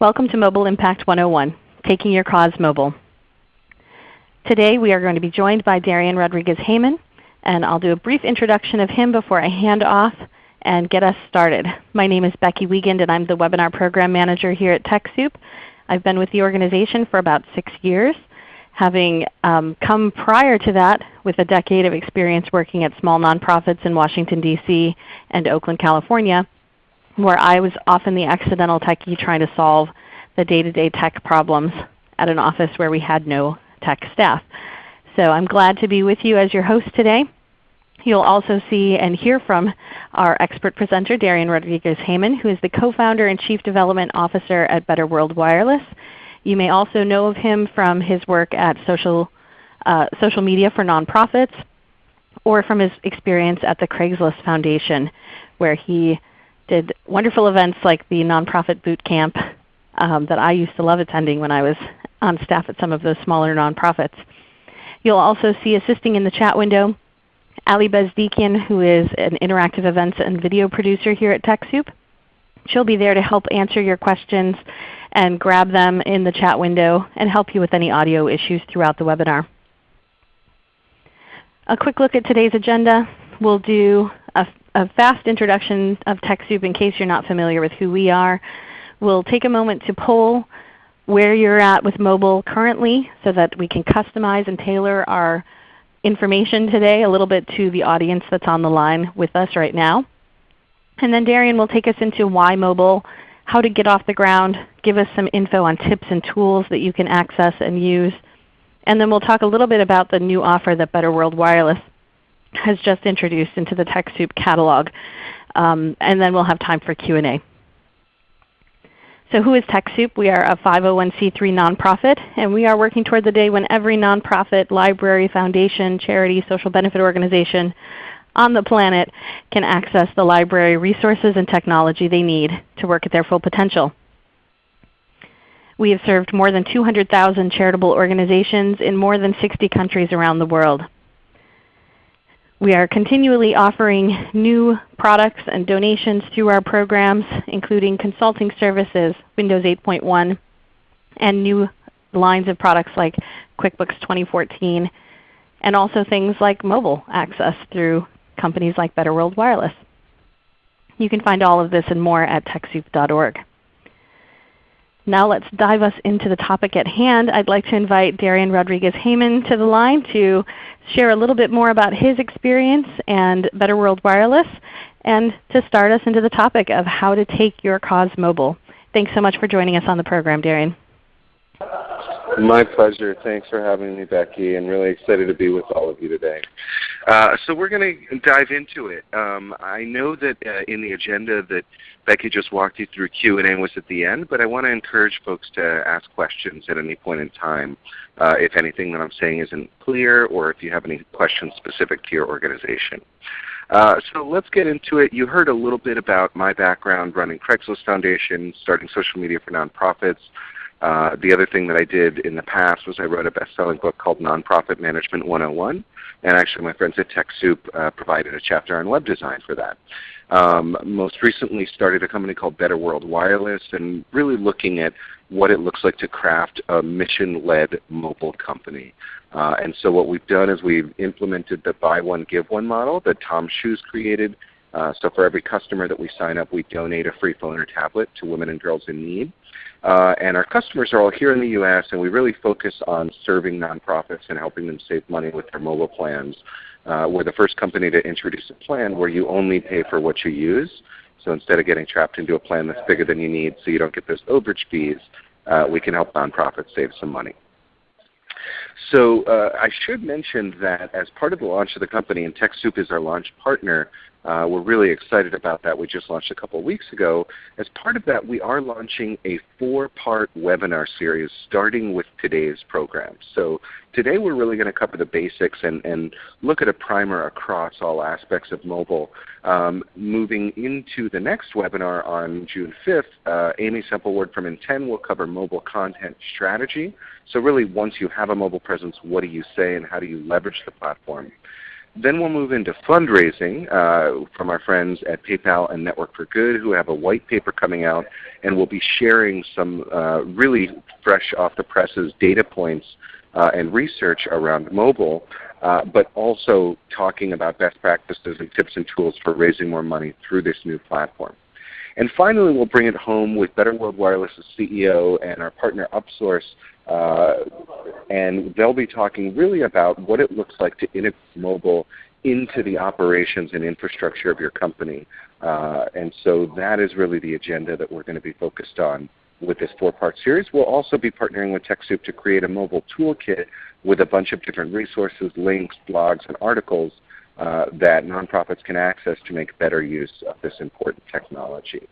Welcome to Mobile Impact 101, Taking Your Cause Mobile. Today we are going to be joined by Darian Rodriguez-Heyman, and I'll do a brief introduction of him before I hand off and get us started. My name is Becky Wiegand and I'm the Webinar Program Manager here at TechSoup. I've been with the organization for about 6 years, having um, come prior to that with a decade of experience working at small nonprofits in Washington, D.C. and Oakland, California, where I was often the accidental techie trying to solve the day-to-day -day tech problems at an office where we had no tech staff. So I'm glad to be with you as your host today. You'll also see and hear from our expert presenter, Darian Rodriguez-Heyman, who is the co-founder and Chief Development Officer at Better World Wireless. You may also know of him from his work at social, uh, social media for nonprofits or from his experience at the Craigslist Foundation where he did wonderful events like the Nonprofit Boot Camp um, that I used to love attending when I was on staff at some of those smaller nonprofits. You'll also see assisting in the chat window Ali Bezdikian, who is an interactive events and video producer here at TechSoup. She'll be there to help answer your questions and grab them in the chat window and help you with any audio issues throughout the webinar. A quick look at today's agenda. We'll do a, a fast introduction of TechSoup in case you're not familiar with who we are. We'll take a moment to poll where you're at with mobile currently so that we can customize and tailor our information today a little bit to the audience that's on the line with us right now. And then Darian will take us into why mobile, how to get off the ground, give us some info on tips and tools that you can access and use. And then we'll talk a little bit about the new offer that Better World Wireless has just introduced into the TechSoup catalog. Um, and then we'll have time for Q&A. So who is TechSoup? We are a 501c3 nonprofit, and we are working toward the day when every nonprofit, library, foundation, charity, social benefit organization on the planet can access the library resources and technology they need to work at their full potential. We have served more than 200,000 charitable organizations in more than 60 countries around the world. We are continually offering new products and donations through our programs, including consulting services, Windows 8.1, and new lines of products like QuickBooks 2014, and also things like mobile access through companies like Better World Wireless. You can find all of this and more at TechSoup.org. Now let's dive us into the topic at hand. I'd like to invite Darian Rodriguez-Heyman to the line to share a little bit more about his experience and Better World Wireless and to start us into the topic of how to take your cause mobile. Thanks so much for joining us on the program, Darian. My pleasure. Thanks for having me, Becky, and really excited to be with all of you today. Uh, so we're going to dive into it. Um, I know that uh, in the agenda that Becky just walked you through Q&A was at the end, but I want to encourage folks to ask questions at any point in time uh, if anything that I'm saying isn't clear or if you have any questions specific to your organization. Uh, so let's get into it. You heard a little bit about my background running Craigslist Foundation, starting social media for nonprofits. Uh, the other thing that I did in the past was I wrote a best-selling book called Nonprofit Management 101. And actually my friends at TechSoup uh, provided a chapter on web design for that. Um, most recently started a company called Better World Wireless and really looking at what it looks like to craft a mission-led mobile company. Uh, and so what we've done is we've implemented the buy one, give one model that TOMS Shoes created. Uh, so for every customer that we sign up, we donate a free phone or tablet to women and girls in need. Uh, and our customers are all here in the U.S. and we really focus on serving nonprofits and helping them save money with their mobile plans. Uh, we're the first company to introduce a plan where you only pay for what you use. So instead of getting trapped into a plan that's bigger than you need so you don't get those overage fees, uh, we can help nonprofits save some money. So uh, I should mention that as part of the launch of the company, and TechSoup is our launch partner, uh, we're really excited about that. We just launched a couple of weeks ago. As part of that, we are launching a four-part webinar series starting with today's program. So today we're really going to cover the basics and, and look at a primer across all aspects of mobile. Um, moving into the next webinar on June 5th, uh, Amy Sample Ward from NTEN will cover mobile content strategy. So really once you have a mobile presence, what do you say and how do you leverage the platform? Then we'll move into fundraising uh, from our friends at PayPal and Network for Good who have a white paper coming out and we'll be sharing some uh, really fresh off the presses data points uh, and research around mobile, uh, but also talking about best practices and tips and tools for raising more money through this new platform. And finally, we'll bring it home with Better World Wireless's CEO and our partner Upsource, uh, and they'll be talking really about what it looks like to integrate mobile into the operations and infrastructure of your company. Uh, and so that is really the agenda that we're going to be focused on with this four-part series. We'll also be partnering with TechSoup to create a mobile toolkit with a bunch of different resources, links, blogs, and articles uh, that nonprofits can access to make better use of this important technology.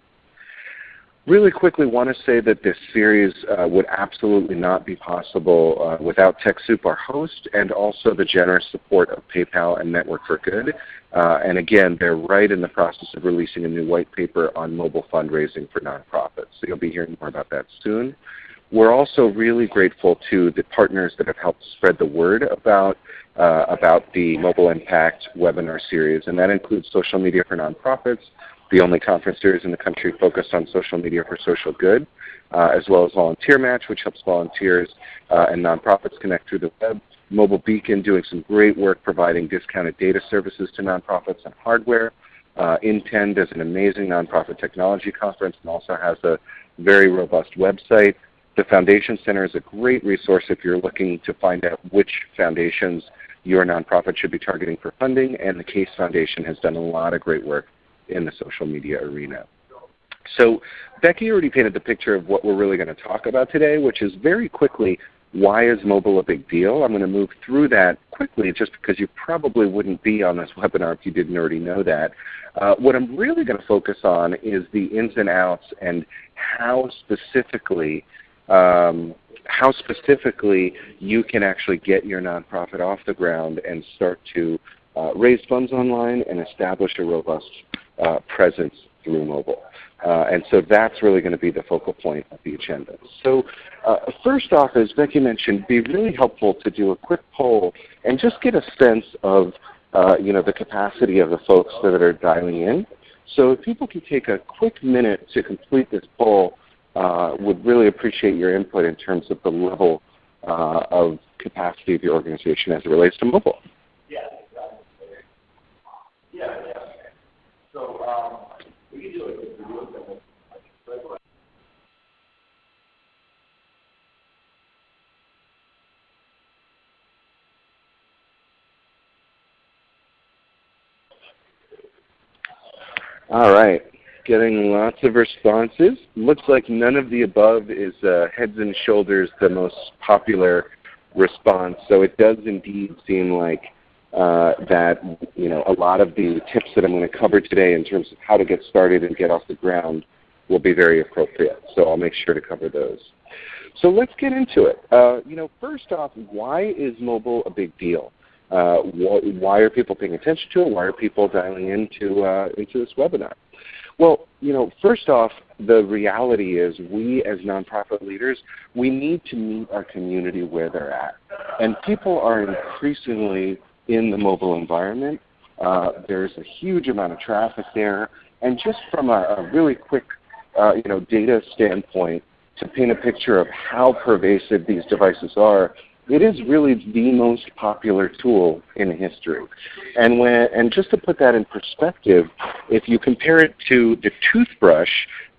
Really quickly want to say that this series uh, would absolutely not be possible uh, without TechSoup, our host, and also the generous support of PayPal and Network for Good. Uh, and again, they're right in the process of releasing a new white paper on mobile fundraising for nonprofits. So you'll be hearing more about that soon. We're also really grateful to the partners that have helped spread the word about, uh, about the Mobile Impact webinar series, and that includes Social Media for Nonprofits, the only conference series in the country focused on social media for social good, uh, as well as Volunteer Match, which helps volunteers uh, and nonprofits connect through the web. Mobile Beacon doing some great work providing discounted data services to nonprofits and hardware. Uh, NTEN is an amazing nonprofit technology conference and also has a very robust website. The Foundation Center is a great resource if you're looking to find out which foundations your nonprofit should be targeting for funding, and the Case Foundation has done a lot of great work in the social media arena. So Becky already painted the picture of what we're really going to talk about today, which is very quickly why is mobile a big deal? I'm going to move through that quickly just because you probably wouldn't be on this webinar if you didn't already know that. Uh, what I'm really going to focus on is the ins and outs and how specifically um, how specifically you can actually get your nonprofit off the ground and start to uh, raise funds online and establish a robust uh, presence through mobile. Uh, and so that's really going to be the focal point of the agenda. So uh, first off, as Becky mentioned, be really helpful to do a quick poll and just get a sense of uh, you know, the capacity of the folks that are dialing in. So if people can take a quick minute to complete this poll, would really appreciate your input in terms of the level uh, of capacity of your organization as it relates to mobile. Yeah, yeah, yeah. So um, we can do it. All right, getting lots of responses. Looks like none of the above is uh, heads and shoulders the most popular response. So it does indeed seem like uh, that you know a lot of the tips that I'm going to cover today in terms of how to get started and get off the ground will be very appropriate. So I'll make sure to cover those. So let's get into it. Uh, you know, first off, why is mobile a big deal? Uh, wh why are people paying attention to it? Why are people dialing into uh, into this webinar? Well, you know, first off, the reality is we as nonprofit leaders, we need to meet our community where they're at. And people are increasingly in the mobile environment. Uh, there's a huge amount of traffic there. And just from a, a really quick uh, you know, data standpoint, to paint a picture of how pervasive these devices are, it is really the most popular tool in history. And, when, and just to put that in perspective, if you compare it to the toothbrush,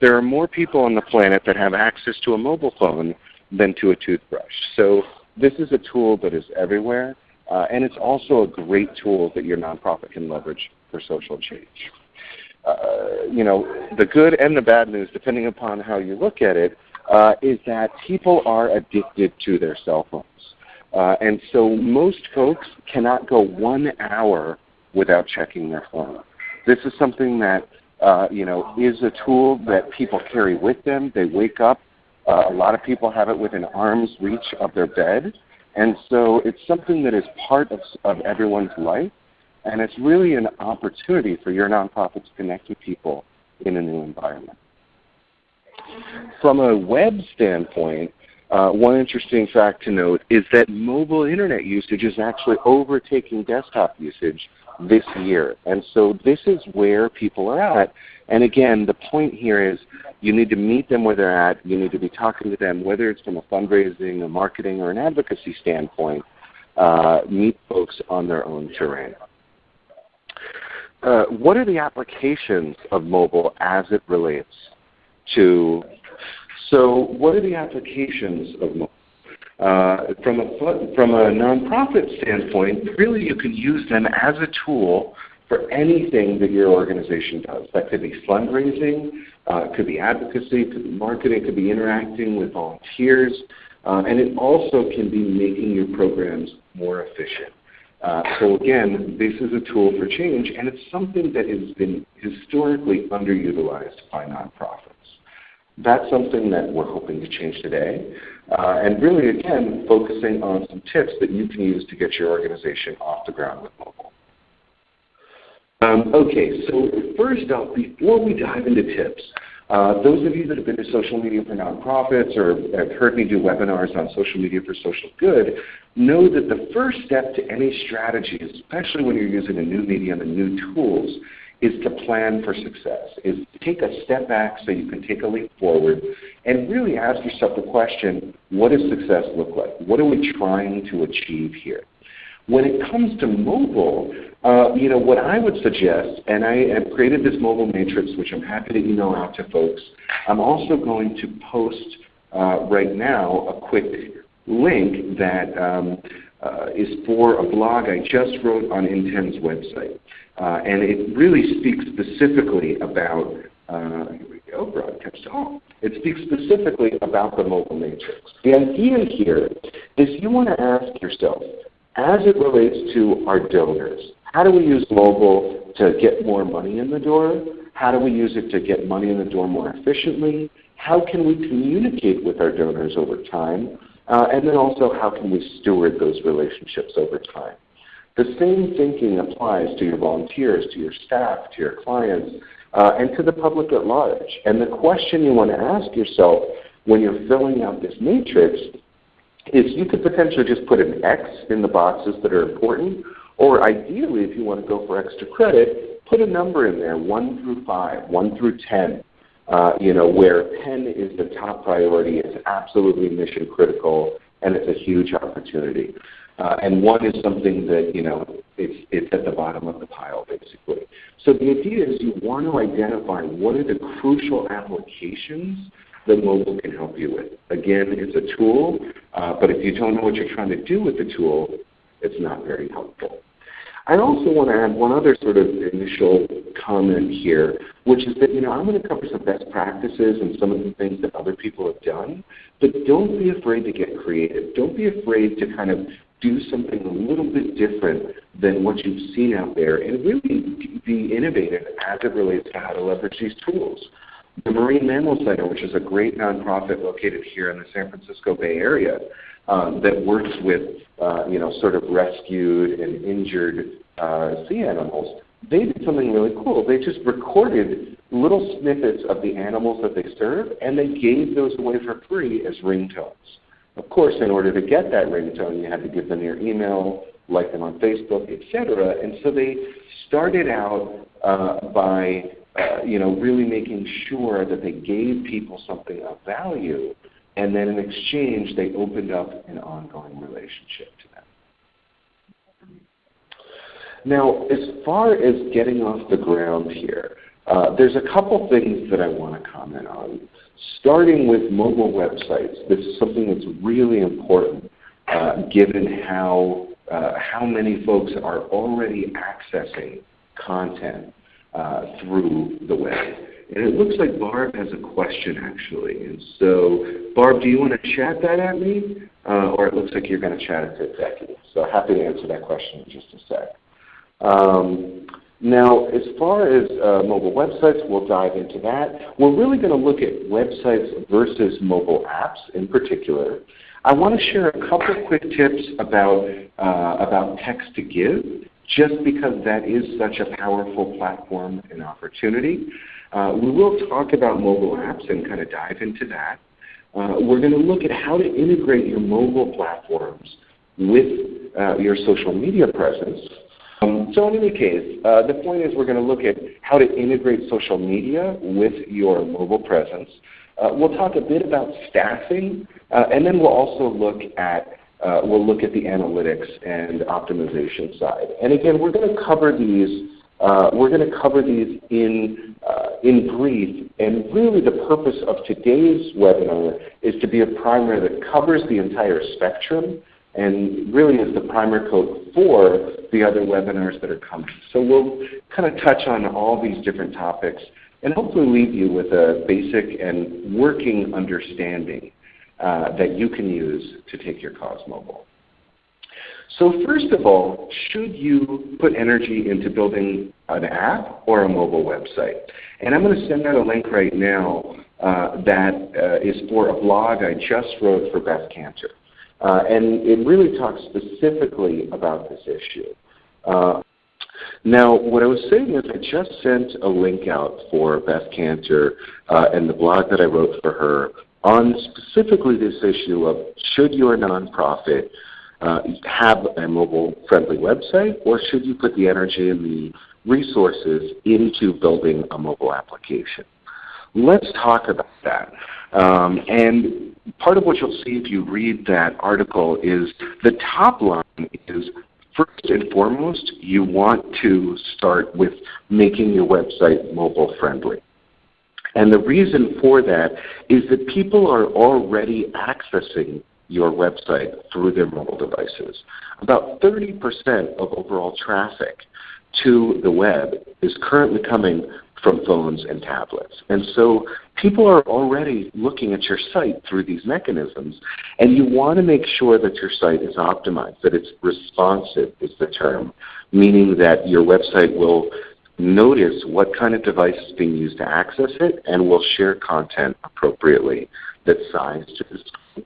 there are more people on the planet that have access to a mobile phone than to a toothbrush. So this is a tool that is everywhere. Uh, and it's also a great tool that your nonprofit can leverage for social change. Uh, you know, the good and the bad news, depending upon how you look at it, uh, is that people are addicted to their cell phones. Uh, and so most folks cannot go one hour without checking their phone. This is something that uh, you know is a tool that people carry with them. They wake up. Uh, a lot of people have it within arm's reach of their bed. And so it's something that is part of, of everyone's life, and it's really an opportunity for your nonprofit to connect with people in a new environment. From a web standpoint, uh, one interesting fact to note is that mobile internet usage is actually overtaking desktop usage this year. And so this is where people are at. And again, the point here is you need to meet them where they're at. You need to be talking to them, whether it's from a fundraising, a marketing, or an advocacy standpoint. Uh, meet folks on their own terrain. Uh, what are the applications of mobile as it relates to, so what are the applications of mobile? Uh, from, a, from a nonprofit standpoint, really you can use them as a tool for anything that your organization does. That could be fundraising, uh, could be advocacy, could be marketing, could be interacting with volunteers, uh, and it also can be making your programs more efficient. Uh, so again, this is a tool for change, and it's something that has been historically underutilized by nonprofits. That's something that we're hoping to change today. Uh, and really, again, focusing on some tips that you can use to get your organization off the ground with mobile. Um, okay, so first off, before we dive into tips, uh, those of you that have been to social media for nonprofits or have heard me do webinars on social media for social good know that the first step to any strategy, especially when you're using a new medium and new tools, is to plan for success, is to take a step back so you can take a leap forward and really ask yourself the question, what does success look like? What are we trying to achieve here? When it comes to mobile, uh, you know, what I would suggest, and I have created this mobile matrix, which I'm happy to email out to folks. I'm also going to post uh, right now a quick link that um, uh, is for a blog I just wrote on NTEN's website. Uh, and it really speaks specifically about, uh, here we go, broadcast all. It speaks specifically about the mobile matrix. The idea here is you want to ask yourself, as it relates to our donors, how do we use mobile to get more money in the door? How do we use it to get money in the door more efficiently? How can we communicate with our donors over time? Uh, and then also how can we steward those relationships over time? The same thinking applies to your volunteers, to your staff, to your clients, uh, and to the public at large. And the question you want to ask yourself when you're filling out this matrix is you could potentially just put an X in the boxes that are important, or ideally, if you want to go for extra credit, put a number in there, 1 through 5, 1 through 10, uh, you know, where 10 is the top priority, it's absolutely mission critical, and it's a huge opportunity. Uh, and one is something that, you know, it's, it's at the bottom of the pile, basically. So the idea is you want to identify what are the crucial applications that mobile can help you with. Again, it's a tool, uh, but if you don't know what you're trying to do with the tool, it's not very helpful. I also want to add one other sort of initial comment here, which is that you know I'm going to cover some best practices and some of the things that other people have done, but don't be afraid to get creative. Don't be afraid to kind of do something a little bit different than what you've seen out there and really be innovative as it relates to how to leverage these tools. The Marine Mammal Center, which is a great nonprofit located here in the San Francisco Bay Area, um, that works with uh, you know sort of rescued and injured uh, sea animals. They did something really cool. They just recorded little snippets of the animals that they serve, and they gave those away for free as ringtones. Of course, in order to get that ringtone, you had to give them your email, like them on Facebook, etc. And so they started out uh, by uh, you know really making sure that they gave people something of value and then in exchange they opened up an ongoing relationship to them. Now, as far as getting off the ground here, uh, there's a couple things that I want to comment on. Starting with mobile websites, this is something that's really important uh, given how, uh, how many folks are already accessing content uh, through the web. And it looks like Barb has a question actually. And so Barb, do you want to chat that at me? Uh, or it looks like you're going to chat it to Becky. So happy to answer that question in just a sec. Um, now, as far as uh, mobile websites, we'll dive into that. We're really going to look at websites versus mobile apps in particular. I want to share a couple of quick tips about, uh, about text to give, just because that is such a powerful platform and opportunity. Uh, we will talk about mobile apps and kind of dive into that. uh, we're going to look at how to integrate your mobile platforms with uh, your social media presence. Um, so in any case, uh, the point is we're going to look at how to integrate social media with your mobile presence. Uh, we'll talk a bit about staffing, uh, and then we'll also look at uh, we'll look at the analytics and optimization side. And again, we're going to cover these uh, we're going to cover these in, uh, in brief, and really the purpose of today's webinar is to be a primer that covers the entire spectrum and really is the primer coat for the other webinars that are coming. So we'll kind of touch on all these different topics and hopefully leave you with a basic and working understanding uh, that you can use to take your cause mobile. So first of all, should you put energy into building an app or a mobile website? And I'm going to send out a link right now uh, that uh, is for a blog I just wrote for Beth Kanter. Uh, and it really talks specifically about this issue. Uh, now, what I was saying is I just sent a link out for Beth Kanter uh, and the blog that I wrote for her on specifically this issue of should your nonprofit uh, have a mobile-friendly website, or should you put the energy and the resources into building a mobile application? Let's talk about that. Um, and part of what you'll see if you read that article is the top line is first and foremost, you want to start with making your website mobile friendly. And the reason for that is that people are already accessing your website through their mobile devices. About 30% of overall traffic to the web is currently coming from phones and tablets. And so people are already looking at your site through these mechanisms, and you want to make sure that your site is optimized, that it's responsive is the term, meaning that your website will notice what kind of device is being used to access it and will share content appropriately that's sized to the.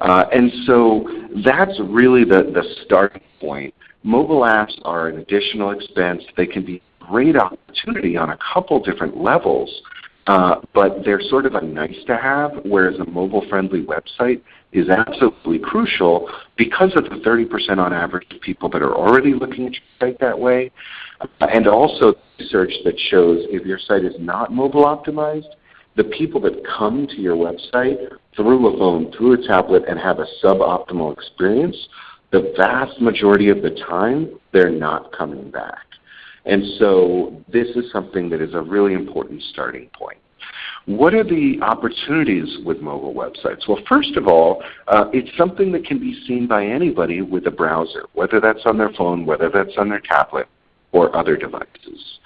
Uh, and so that's really the, the starting point. Mobile apps are an additional expense. They can be a great opportunity on a couple different levels, uh, but they're sort of a nice to have, whereas a mobile-friendly website is absolutely crucial because of the 30% on average of people that are already looking at your site that way, uh, and also research that shows if your site is not mobile optimized, the people that come to your website through a phone, through a tablet, and have a suboptimal experience, the vast majority of the time, they're not coming back. And so this is something that is a really important starting point. What are the opportunities with mobile websites? Well, first of all, uh, it's something that can be seen by anybody with a browser, whether that's on their phone, whether that's on their tablet, or other devices.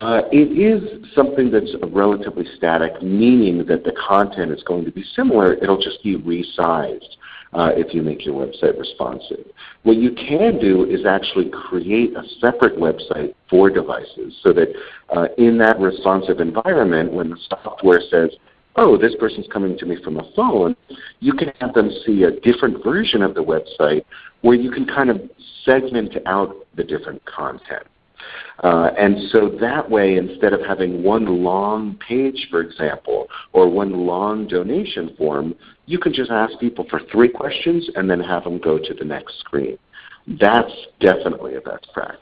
Uh, it is something that's relatively static, meaning that the content is going to be similar. It'll just be resized uh, if you make your website responsive. What you can do is actually create a separate website for devices so that uh, in that responsive environment, when the software says, oh, this person's coming to me from a phone, you can have them see a different version of the website where you can kind of segment out the different content. Uh, and so that way, instead of having one long page, for example, or one long donation form, you can just ask people for three questions and then have them go to the next screen. That's definitely a best practice.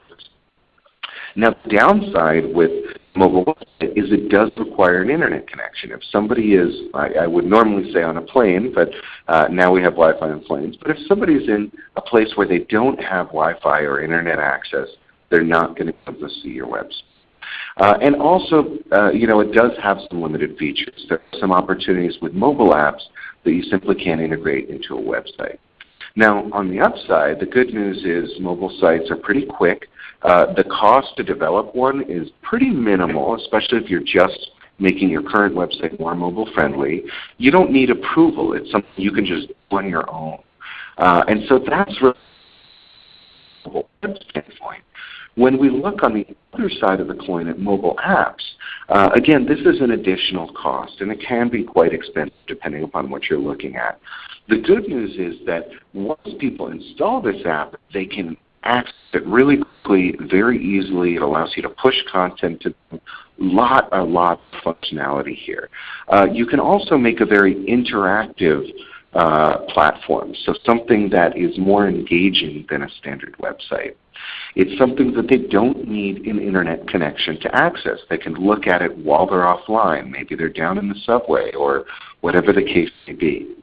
Now, the downside with mobile website is it does require an internet connection. If somebody is, I, I would normally say on a plane, but uh, now we have Wi-Fi on planes, but if somebody is in a place where they don't have Wi-Fi or internet access, they're not going to be able to see your website. Uh, and also, uh, you know, it does have some limited features. There are some opportunities with mobile apps that you simply can't integrate into a website. Now, on the upside, the good news is mobile sites are pretty quick. Uh, the cost to develop one is pretty minimal, especially if you're just making your current website more mobile friendly. You don't need approval. It's something you can just do on your own. Uh, and so that's really standpoint. When we look on the other side of the coin at mobile apps, uh, again, this is an additional cost, and it can be quite expensive depending upon what you're looking at. The good news is that once people install this app, they can access it really quickly, very easily. It allows you to push content to lot, a lot of functionality here. Uh, you can also make a very interactive uh, platform, so something that is more engaging than a standard website. It's something that they don't need an internet connection to access. They can look at it while they're offline. Maybe they're down in the subway or whatever the case may be.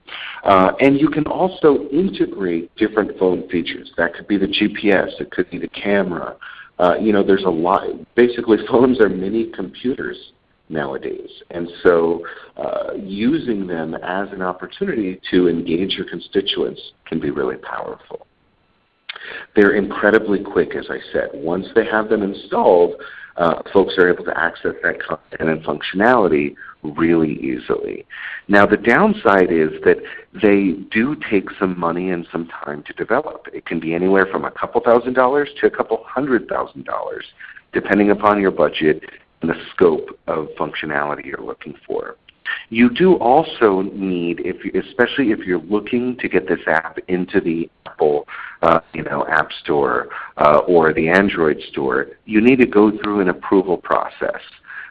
Uh, and you can also integrate different phone features. That could be the GPS. It could be the camera. Uh, you know, there's a lot. Basically, phones are mini computers nowadays. And so uh, using them as an opportunity to engage your constituents can be really powerful. They're incredibly quick, as I said. Once they have them installed, uh, folks are able to access that content and functionality really easily. Now the downside is that they do take some money and some time to develop. It can be anywhere from a couple thousand dollars to a couple hundred thousand dollars, depending upon your budget the scope of functionality you're looking for. You do also need, if you, especially if you're looking to get this app into the Apple uh, you know, App Store uh, or the Android Store, you need to go through an approval process.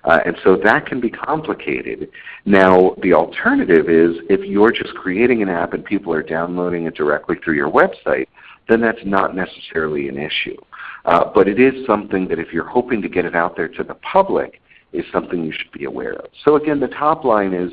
Uh, and so that can be complicated. Now the alternative is if you're just creating an app and people are downloading it directly through your website, then that's not necessarily an issue. Uh, but it is something that if you're hoping to get it out there to the public, is something you should be aware of. So again, the top line is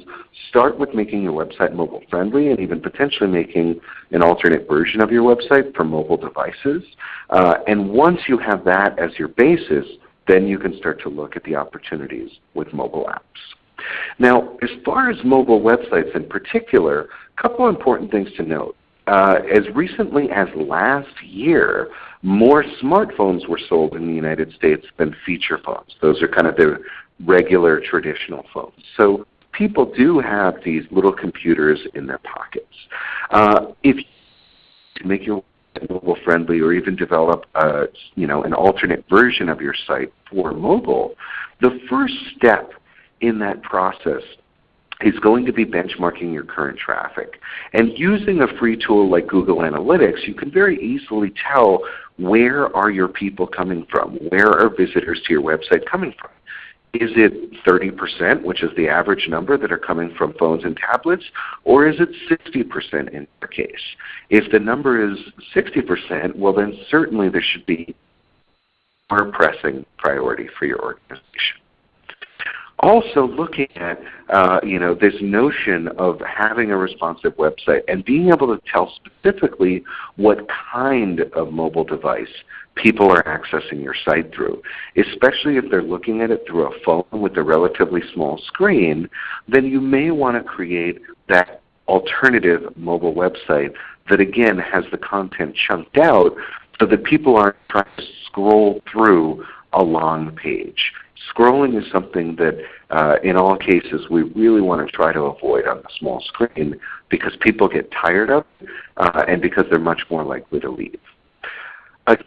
start with making your website mobile friendly and even potentially making an alternate version of your website for mobile devices. Uh, and once you have that as your basis, then you can start to look at the opportunities with mobile apps. Now, as far as mobile websites in particular, a couple important things to note. Uh, as recently as last year, more smartphones were sold in the United States than feature phones. Those are kind of the regular traditional phones. So people do have these little computers in their pockets. Uh, if you make your mobile friendly or even develop a, you know, an alternate version of your site for mobile, the first step in that process is going to be benchmarking your current traffic. And using a free tool like Google Analytics, you can very easily tell where are your people coming from? Where are visitors to your website coming from? Is it 30%, which is the average number that are coming from phones and tablets, or is it 60% in your case? If the number is 60%, well then certainly there should be more pressing priority for your organization also looking at uh, you know this notion of having a responsive website and being able to tell specifically what kind of mobile device people are accessing your site through. Especially if they're looking at it through a phone with a relatively small screen, then you may want to create that alternative mobile website that again has the content chunked out so that people aren't trying to scroll through a long page. Scrolling is something that uh, in all cases we really want to try to avoid on the small screen because people get tired of it uh, and because they're much more likely to leave. I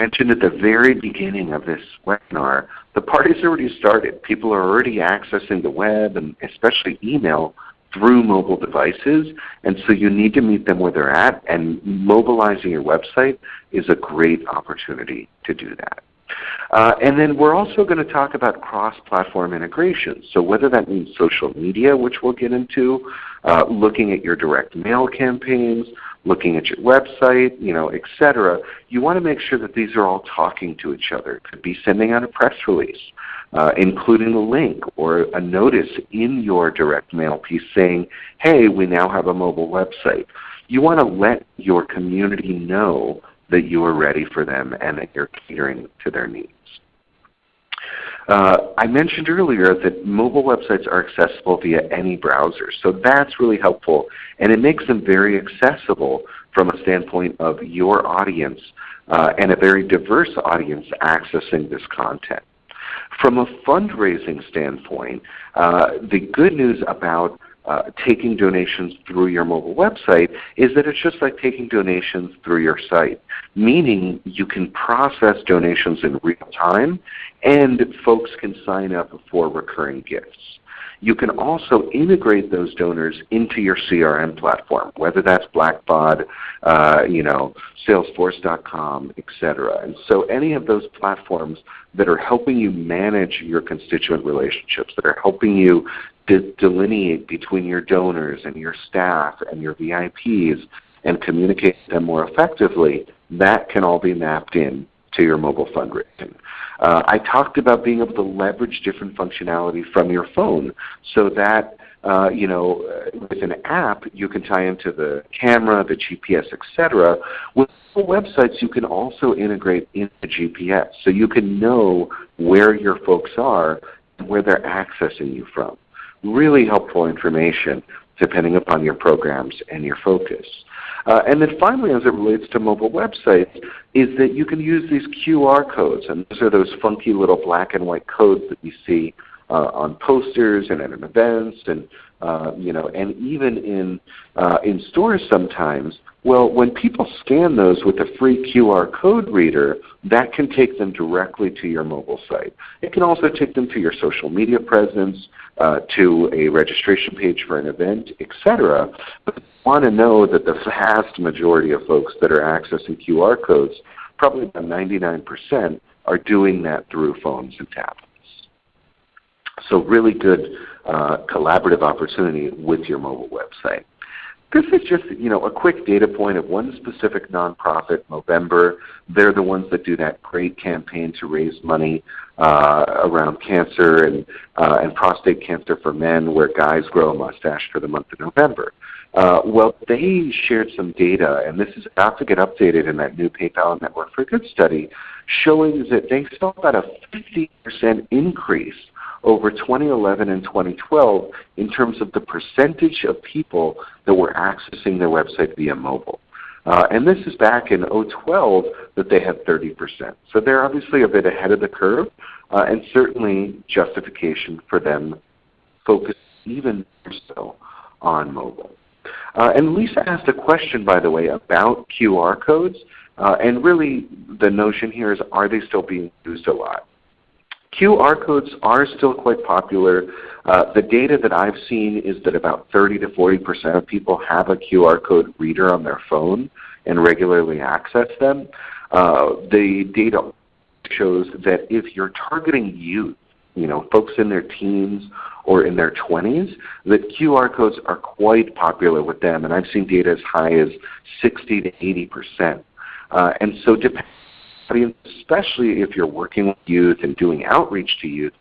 mentioned at the very beginning of this webinar, the party's already started. People are already accessing the web and especially email through mobile devices, and so you need to meet them where they're at, and mobilizing your website is a great opportunity to do that. Uh, and then we're also going to talk about cross-platform integration. So whether that means social media, which we'll get into, uh, looking at your direct mail campaigns, looking at your website, you know, etc. You want to make sure that these are all talking to each other. It could be sending out a press release, uh, including a link or a notice in your direct mail piece saying, hey, we now have a mobile website. You want to let your community know that you are ready for them and that you're catering to their needs. Uh, I mentioned earlier that mobile websites are accessible via any browser, so that's really helpful, and it makes them very accessible from a standpoint of your audience uh, and a very diverse audience accessing this content. From a fundraising standpoint, uh, the good news about uh, taking donations through your mobile website is that it's just like taking donations through your site, meaning you can process donations in real time and folks can sign up for recurring gifts. you can also integrate those donors into your CRM platform, whether that's Blackbaud, uh, you know, Salesforce.com, etc. And so any of those platforms that are helping you manage your constituent relationships, that are helping you delineate between your donors and your staff and your VIPs and communicate them more effectively, that can all be mapped in to your mobile fundraising. Uh, I talked about being able to leverage different functionality from your phone so that uh, you know, with an app you can tie into the camera, the GPS, etc. With websites you can also integrate into GPS so you can know where your folks are and where they're accessing you from. Really helpful information depending upon your programs and your focus. Uh, and then finally, as it relates to mobile websites, is that you can use these QR codes. And those are those funky little black and white codes that you see uh, on posters and at events and uh, you know, and even in, uh, in stores sometimes, well, when people scan those with a free QR code reader, that can take them directly to your mobile site. It can also take them to your social media presence, uh, to a registration page for an event, etc. But want to know that the vast majority of folks that are accessing QR codes, probably about 99%, are doing that through phones and tablets. So really good uh, collaborative opportunity with your mobile website. This is just you know a quick data point of one specific nonprofit, Movember. They're the ones that do that great campaign to raise money uh, around cancer and, uh, and prostate cancer for men where guys grow a mustache for the month of November. Uh, well, they shared some data, and this is about to get updated in that new PayPal Network for Good study, showing that they saw about a 50% increase over 2011 and 2012 in terms of the percentage of people that were accessing their website via mobile. Uh, and this is back in 2012 that they had 30%. So they're obviously a bit ahead of the curve uh, and certainly justification for them focusing even more so on mobile. Uh, and Lisa asked a question, by the way, about QR codes. Uh, and really the notion here is are they still being used a lot? QR codes are still quite popular. Uh, the data that I've seen is that about 30 to 40 percent of people have a QR code reader on their phone and regularly access them. Uh, the data shows that if you're targeting youth, you know, folks in their teens or in their 20s, that QR codes are quite popular with them, and I've seen data as high as 60 to 80 percent. Uh, and so depending audience, especially if you're working with youth and doing outreach to youth,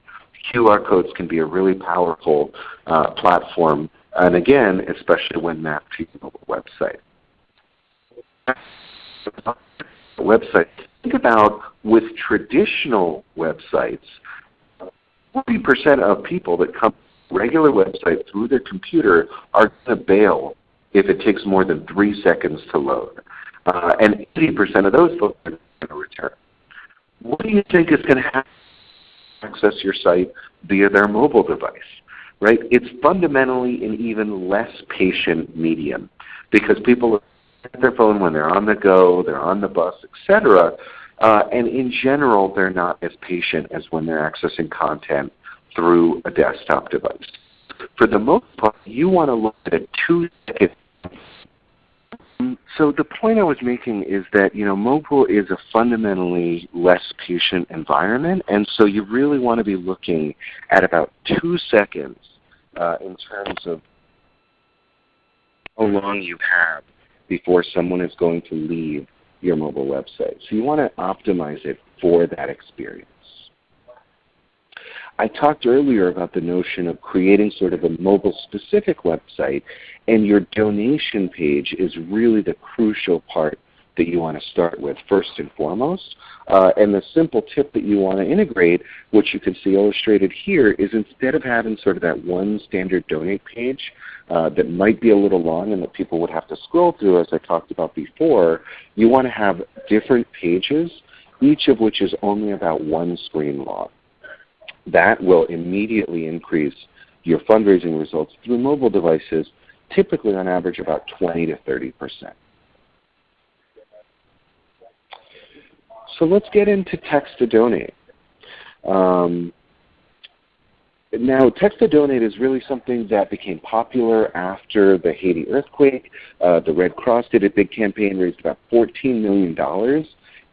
QR codes can be a really powerful uh, platform, and again, especially when mapped to your website. Website. Think about with traditional websites, 40% of people that come regular website through their computer are going to bail if it takes more than three seconds to load. Uh, and 80% of those folks are going to return. What do you think is going to happen access your site via their mobile device? Right? It's fundamentally an even less patient medium because people are at their phone when they're on the go, they're on the bus, etc. Uh, and in general, they're not as patient as when they're accessing content through a desktop device. For the most part, you want to look at a two-second so the point I was making is that you know mobile is a fundamentally less patient environment, and so you really want to be looking at about two seconds uh, in terms of how long you have before someone is going to leave your mobile website. So you want to optimize it for that experience. I talked earlier about the notion of creating sort of a mobile specific website and your donation page is really the crucial part that you want to start with first and foremost. Uh, and the simple tip that you want to integrate, which you can see illustrated here, is instead of having sort of that one standard donate page uh, that might be a little long and that people would have to scroll through as I talked about before, you want to have different pages, each of which is only about one screen long. That will immediately increase your fundraising results through mobile devices, typically on average about 20 to 30 percent. So let's get into text to donate. Um, now, Text to Donate is really something that became popular after the Haiti earthquake. Uh, the Red Cross did a big campaign, raised about $14 million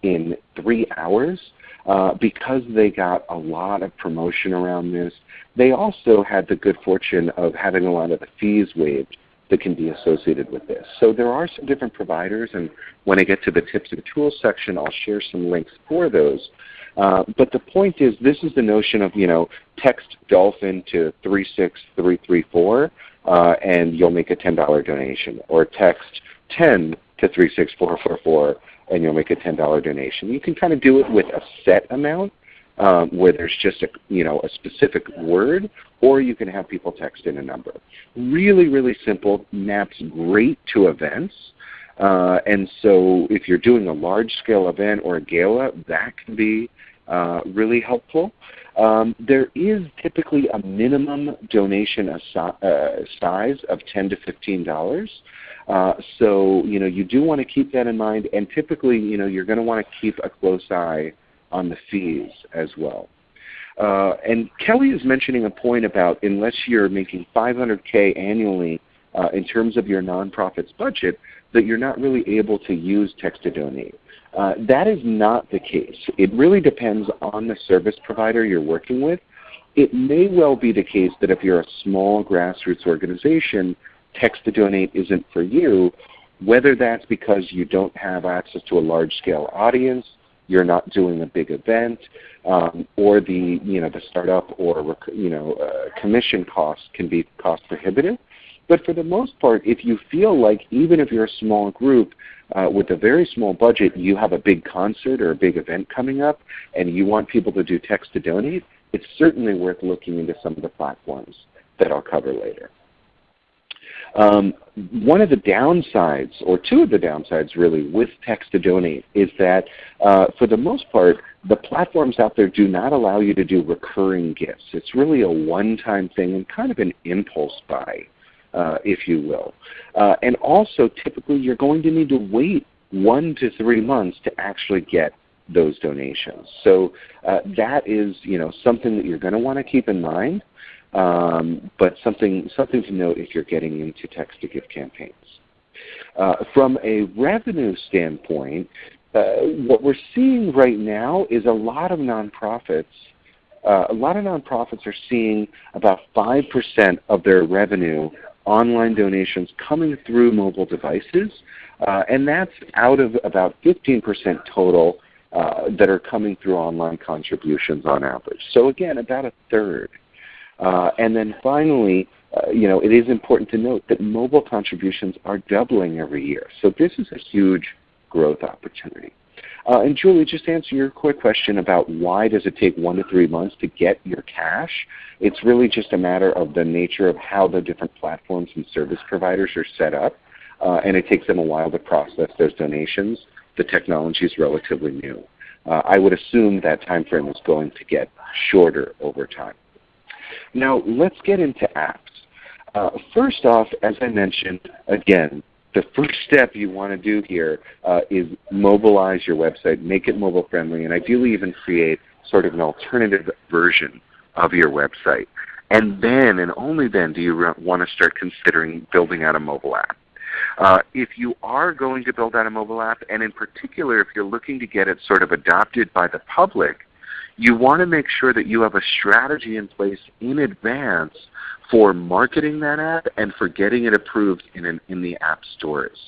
in three hours uh, because they got a lot of promotion around this. They also had the good fortune of having a lot of the fees waived that can be associated with this. So there are some different providers, and when I get to the tips and tools section, I'll share some links for those. Uh, but the point is, this is the notion of you know text dolphin to 36334, uh, and you'll make a $10 donation, or text 10 to 36444, and you'll make a $10 donation. You can kind of do it with a set amount, um, where there's just a, you know, a specific word, or you can have people text in a number. Really, really simple, maps great to events. Uh, and so if you're doing a large-scale event or a gala, that can be uh, really helpful. Um, there is typically a minimum donation uh, size of 10 to $15. Uh, so you know you do want to keep that in mind, and typically you know you're going to want to keep a close eye on the fees as well. Uh, and Kelly is mentioning a point about unless you're making 500K annually uh, in terms of your nonprofit's budget, that you're not really able to use text to donate. Uh, that is not the case. It really depends on the service provider you're working with. It may well be the case that if you're a small grassroots organization, text to donate isn't for you, whether that's because you don't have access to a large scale audience, you're not doing a big event, um, or the you know the startup or you know uh, commission costs can be cost prohibitive. But for the most part, if you feel like even if you're a small group uh, with a very small budget, you have a big concert or a big event coming up, and you want people to do text to donate, it's certainly worth looking into some of the platforms that I'll cover later. Um, one of the downsides, or two of the downsides really, with text to donate is that uh, for the most part, the platforms out there do not allow you to do recurring gifts. It's really a one-time thing and kind of an impulse buy, uh, if you will. Uh, and also, typically, you're going to need to wait one to three months to actually get those donations. So uh, that is you know, something that you're going to want to keep in mind um, but something, something to note if you're getting into text-to-gift campaigns. Uh, from a revenue standpoint, uh, what we're seeing right now is a lot of nonprofits uh, a lot of nonprofits are seeing about 5% of their revenue online donations coming through mobile devices, uh, and that's out of about 15% total uh, that are coming through online contributions on average. So again, about a third. Uh, and then finally, uh, you know, it is important to note that mobile contributions are doubling every year. So this is a huge growth opportunity. Uh, and Julie, just answer your quick question about why does it take one to three months to get your cash, it's really just a matter of the nature of how the different platforms and service providers are set up. Uh, and it takes them a while to process those donations. The technology is relatively new. Uh, I would assume that time frame is going to get shorter over time. Now let's get into apps. Uh, first off, as I mentioned, again, the first step you want to do here uh, is mobilize your website, make it mobile friendly, and ideally even create sort of an alternative version of your website. And then and only then do you want to start considering building out a mobile app. Uh, if you are going to build out a mobile app, and in particular if you're looking to get it sort of adopted by the public, you want to make sure that you have a strategy in place in advance for marketing that app and for getting it approved in, an, in the app stores.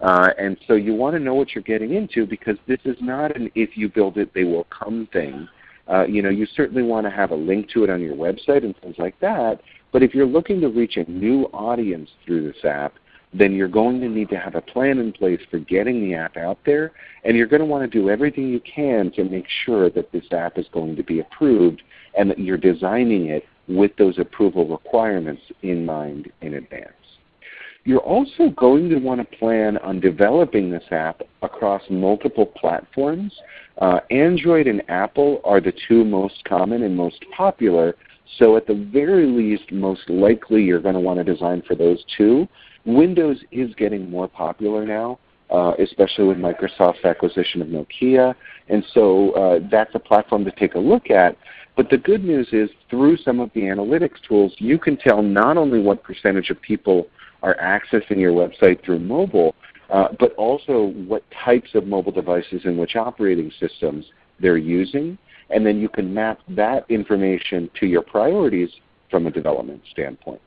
Uh, and so you want to know what you're getting into because this is not an if you build it they will come thing. Uh, you know, you certainly want to have a link to it on your website and things like that. But if you're looking to reach a new audience through this app, then you're going to need to have a plan in place for getting the app out there, and you're going to want to do everything you can to make sure that this app is going to be approved and that you're designing it with those approval requirements in mind in advance. You're also going to want to plan on developing this app across multiple platforms. Uh, Android and Apple are the two most common and most popular, so at the very least, most likely you're going to want to design for those two. Windows is getting more popular now, uh, especially with Microsoft's acquisition of Nokia. And so uh, that's a platform to take a look at. But the good news is through some of the analytics tools, you can tell not only what percentage of people are accessing your website through mobile, uh, but also what types of mobile devices and which operating systems they're using. And then you can map that information to your priorities from a development standpoint.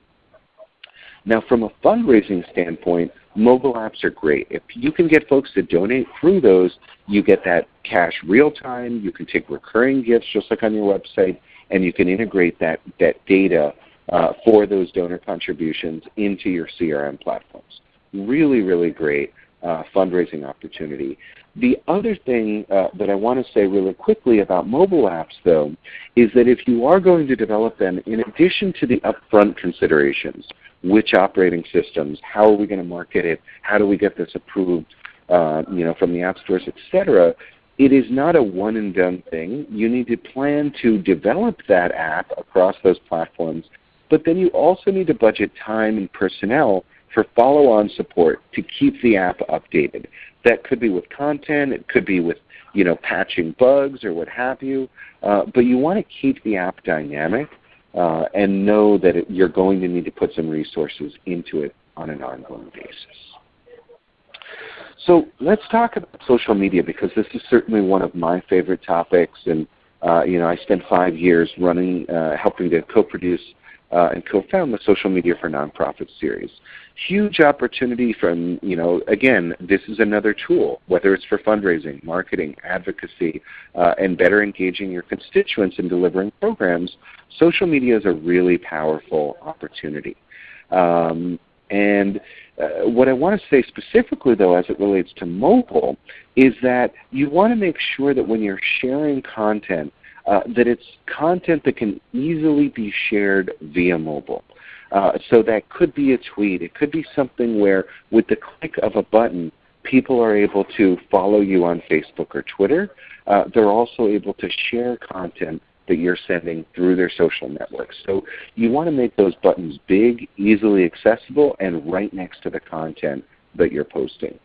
Now from a fundraising standpoint, mobile apps are great. If you can get folks to donate through those, you get that cash real time. You can take recurring gifts just like on your website, and you can integrate that, that data uh, for those donor contributions into your CRM platforms. Really, really great uh, fundraising opportunity. The other thing uh, that I want to say really quickly about mobile apps though is that if you are going to develop them, in addition to the upfront considerations, which operating systems, how are we going to market it, how do we get this approved uh, you know, from the app stores, etc., it is not a one and done thing. You need to plan to develop that app across those platforms, but then you also need to budget time and personnel for follow-on support to keep the app updated. That could be with content, it could be with you know, patching bugs or what have you, uh, but you want to keep the app dynamic uh, and know that it, you're going to need to put some resources into it on an ongoing basis. So let's talk about social media because this is certainly one of my favorite topics and uh, you know, I spent five years running, uh, helping to co-produce uh, and co-found the Social Media for Nonprofits series. Huge opportunity from, you know, again, this is another tool, whether it's for fundraising, marketing, advocacy, uh, and better engaging your constituents in delivering programs, social media is a really powerful opportunity. Um, and uh, what I want to say specifically though as it relates to mobile is that you want to make sure that when you're sharing content uh, that it's content that can easily be shared via mobile. Uh, so that could be a tweet. It could be something where with the click of a button, people are able to follow you on Facebook or Twitter. Uh, they're also able to share content that you're sending through their social networks. So you want to make those buttons big, easily accessible, and right next to the content that you're posting.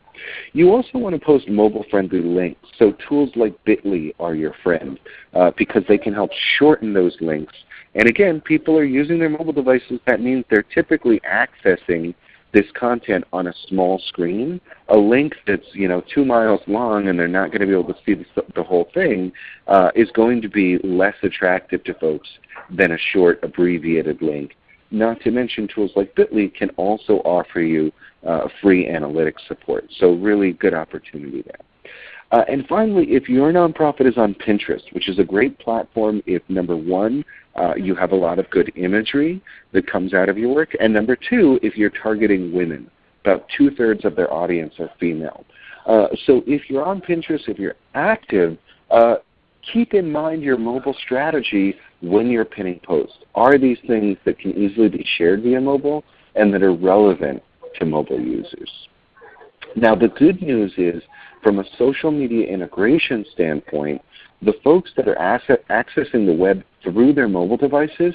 You also want to post mobile-friendly links. So tools like Bitly are your friend uh, because they can help shorten those links. And again, people are using their mobile devices. That means they're typically accessing this content on a small screen, a link that's you know two miles long and they're not going to be able to see the, the whole thing uh, is going to be less attractive to folks than a short abbreviated link. Not to mention tools like Bitly can also offer you uh, free analytics support. So really good opportunity there. Uh, and finally, if your nonprofit is on Pinterest, which is a great platform if number one, uh, you have a lot of good imagery that comes out of your work, and number two, if you're targeting women. About two-thirds of their audience are female. Uh, so if you're on Pinterest, if you're active, uh, keep in mind your mobile strategy when you're pinning posts. Are these things that can easily be shared via mobile and that are relevant to mobile users? Now the good news is from a social media integration standpoint, the folks that are accessing the web through their mobile devices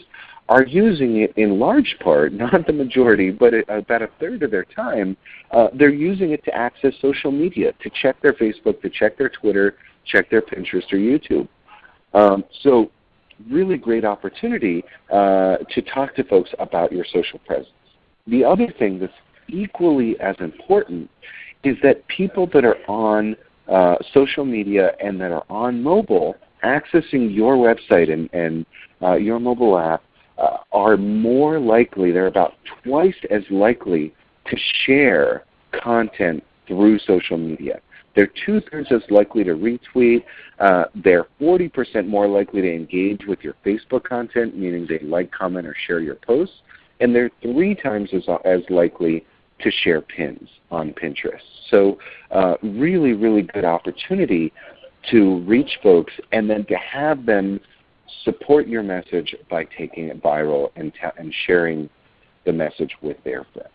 are using it in large part, not the majority, but about a third of their time, uh, they're using it to access social media, to check their Facebook, to check their Twitter, check their Pinterest or YouTube. Um, so really great opportunity uh, to talk to folks about your social presence. The other thing that's equally as important is that people that are on uh, social media and that are on mobile accessing your website and, and uh, your mobile app uh, are more likely, they're about twice as likely to share content through social media. They're two-thirds as likely to retweet. Uh, they're 40% more likely to engage with your Facebook content, meaning they like, comment, or share your posts. And they're three times as, as likely to share pins on Pinterest. So uh, really, really good opportunity to reach folks and then to have them support your message by taking it viral and, and sharing the message with their friends.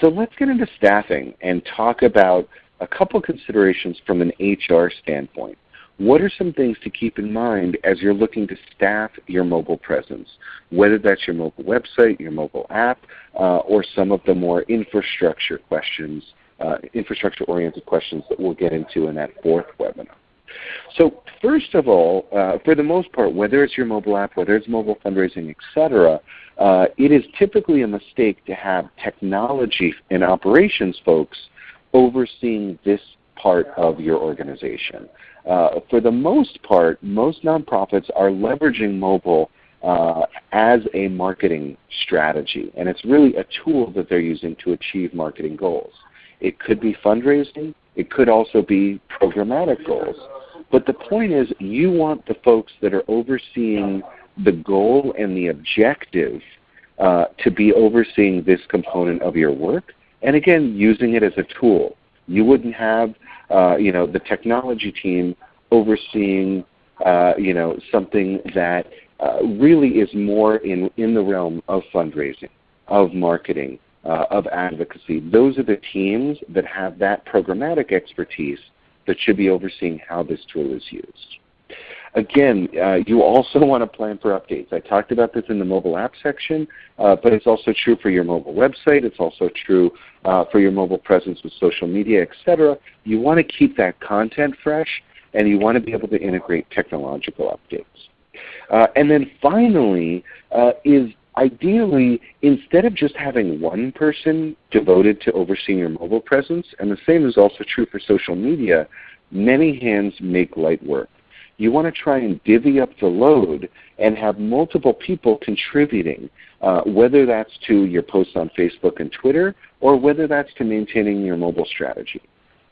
So let's get into staffing and talk about a couple considerations from an HR standpoint. What are some things to keep in mind as you're looking to staff your mobile presence, whether that's your mobile website, your mobile app, uh, or some of the more infrastructure questions, uh, infrastructure-oriented questions that we'll get into in that fourth webinar. So first of all, uh, for the most part, whether it's your mobile app, whether it's mobile fundraising, etc., uh, it is typically a mistake to have technology and operations folks overseeing this part of your organization. Uh, for the most part, most nonprofits are leveraging mobile uh, as a marketing strategy, and it's really a tool that they're using to achieve marketing goals. It could be fundraising. It could also be programmatic goals. But the point is you want the folks that are overseeing the goal and the objective uh, to be overseeing this component of your work, and again, using it as a tool. You wouldn't have uh, you know, the technology team overseeing uh, you know, something that uh, really is more in, in the realm of fundraising, of marketing, uh, of advocacy. Those are the teams that have that programmatic expertise that should be overseeing how this tool is used. Again, uh, you also want to plan for updates. I talked about this in the mobile app section, uh, but it's also true for your mobile website. It's also true uh, for your mobile presence with social media, etc. You want to keep that content fresh, and you want to be able to integrate technological updates. Uh, and then finally uh, is ideally, instead of just having one person devoted to overseeing your mobile presence, and the same is also true for social media, many hands make light work. You want to try and divvy up the load and have multiple people contributing, uh, whether that's to your posts on Facebook and Twitter, or whether that's to maintaining your mobile strategy.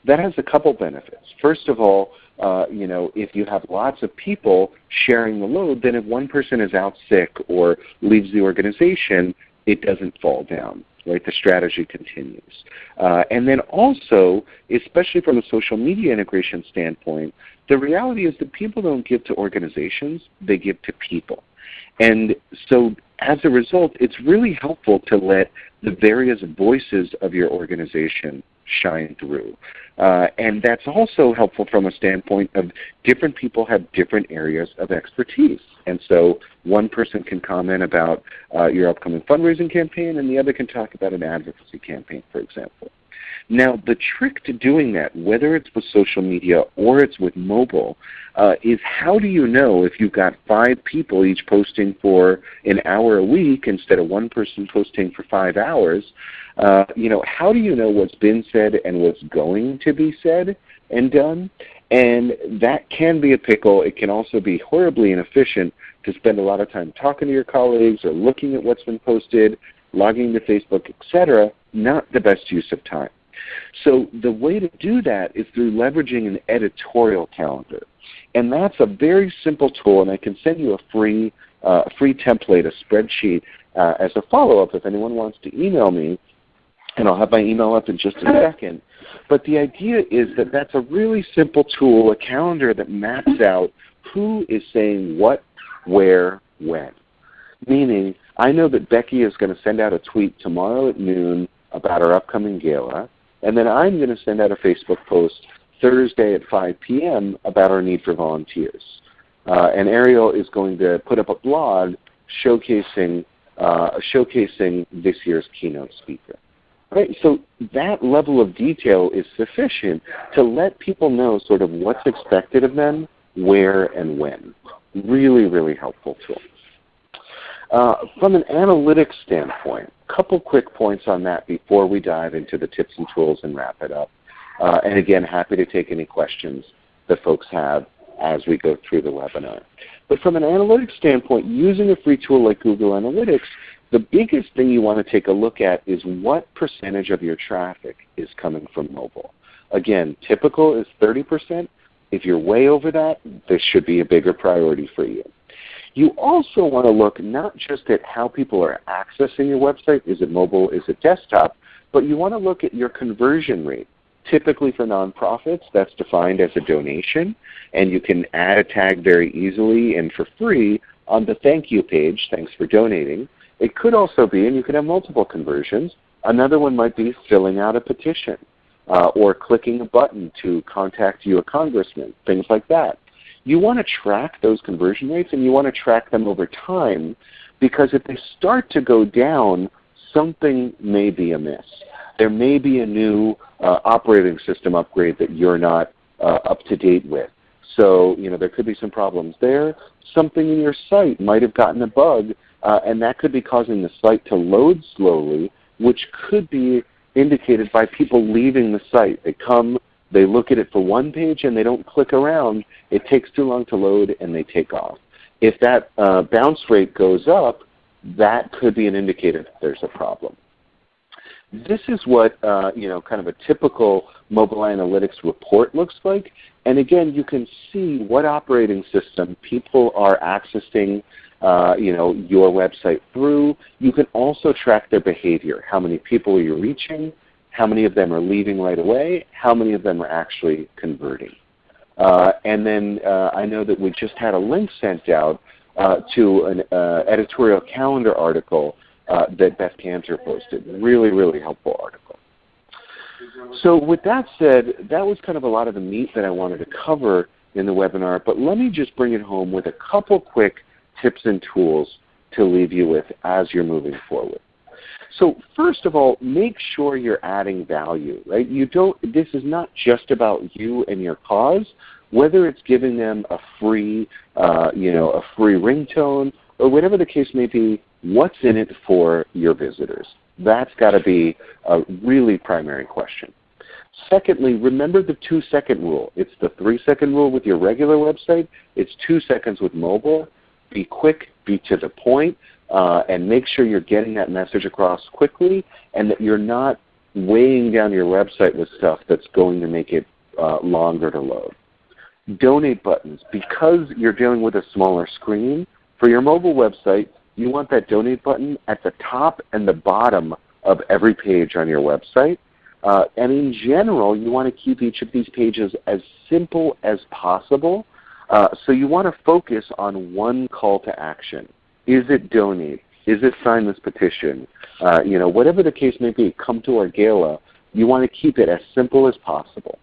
That has a couple benefits. First of all, uh, you know, if you have lots of people sharing the load, then if one person is out sick or leaves the organization, it doesn't fall down. Right, the strategy continues. Uh, and then also, especially from a social media integration standpoint, the reality is that people don't give to organizations, they give to people. And so as a result, it's really helpful to let the various voices of your organization shine through. Uh, and that's also helpful from a standpoint of different people have different areas of expertise. And so one person can comment about uh, your upcoming fundraising campaign and the other can talk about an advocacy campaign, for example. Now the trick to doing that, whether it's with social media or it's with mobile, uh, is how do you know if you've got five people each posting for an hour a week instead of one person posting for five hours, uh, you know, how do you know what's been said and what's going to be said and done? And that can be a pickle. It can also be horribly inefficient to spend a lot of time talking to your colleagues or looking at what's been posted, logging to Facebook, etc. Not the best use of time. So the way to do that is through leveraging an editorial calendar. And that's a very simple tool, and I can send you a free, uh, free template, a spreadsheet, uh, as a follow-up if anyone wants to email me and I'll have my email up in just a second. But the idea is that that's a really simple tool, a calendar that maps out who is saying what, where, when. Meaning, I know that Becky is going to send out a tweet tomorrow at noon about our upcoming gala, and then I'm going to send out a Facebook post Thursday at 5 p.m. about our need for volunteers. Uh, and Ariel is going to put up a blog showcasing, uh, showcasing this year's keynote speaker. Right? So that level of detail is sufficient to let people know sort of what's expected of them, where and when. Really, really helpful tool. Uh, from an analytics standpoint, a couple quick points on that before we dive into the tips and tools and wrap it up. Uh, and again, happy to take any questions that folks have as we go through the webinar. But from an analytics standpoint, using a free tool like Google Analytics the biggest thing you want to take a look at is what percentage of your traffic is coming from mobile. Again, typical is 30%. If you're way over that, this should be a bigger priority for you. You also want to look not just at how people are accessing your website, is it mobile, is it desktop, but you want to look at your conversion rate. Typically for nonprofits, that's defined as a donation, and you can add a tag very easily and for free on the thank you page, thanks for donating. It could also be, and you can have multiple conversions, another one might be filling out a petition uh, or clicking a button to contact you a congressman, things like that. You want to track those conversion rates and you want to track them over time because if they start to go down, something may be amiss. There may be a new uh, operating system upgrade that you're not uh, up to date with. So you know there could be some problems there. Something in your site might have gotten a bug, uh, and that could be causing the site to load slowly, which could be indicated by people leaving the site. They come, they look at it for one page, and they don't click around. It takes too long to load, and they take off. If that uh, bounce rate goes up, that could be an indicator that there's a problem. This is what uh, you know, kind of a typical mobile analytics report looks like. And again, you can see what operating system people are accessing uh, you know, your website through. You can also track their behavior. How many people are you reaching? How many of them are leaving right away? How many of them are actually converting? Uh, and then uh, I know that we just had a link sent out uh, to an uh, editorial calendar article uh, that Beth Kanter posted. Really, really helpful article. So with that said, that was kind of a lot of the meat that I wanted to cover in the webinar, but let me just bring it home with a couple quick tips and tools to leave you with as you're moving forward. So first of all, make sure you're adding value. Right? You don't. This is not just about you and your cause. Whether it's giving them a free, uh, you know, a free ringtone, or whatever the case may be, what's in it for your visitors? That's got to be a really primary question. Secondly, remember the two second rule. It's the three second rule with your regular website. It's two seconds with mobile. Be quick, be to the point, uh, and make sure you're getting that message across quickly and that you're not weighing down your website with stuff that's going to make it uh, longer to load. Donate buttons. Because you're dealing with a smaller screen, for your mobile website, you want that donate button at the top and the bottom of every page on your website. Uh, and in general, you want to keep each of these pages as simple as possible. Uh, so you want to focus on one call to action. Is it donate? Is it sign this petition? Uh, you know, whatever the case may be, come to our gala. You want to keep it as simple as possible.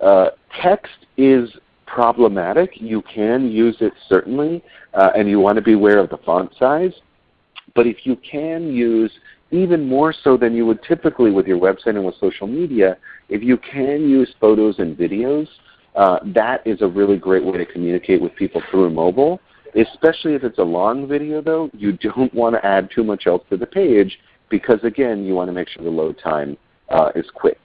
Uh, text is problematic. You can use it certainly, uh, and you want to be aware of the font size. But if you can use, even more so than you would typically with your website and with social media, if you can use photos and videos, uh, that is a really great way to communicate with people through mobile. Especially if it's a long video though, you don't want to add too much else to the page because again, you want to make sure the load time uh, is quick.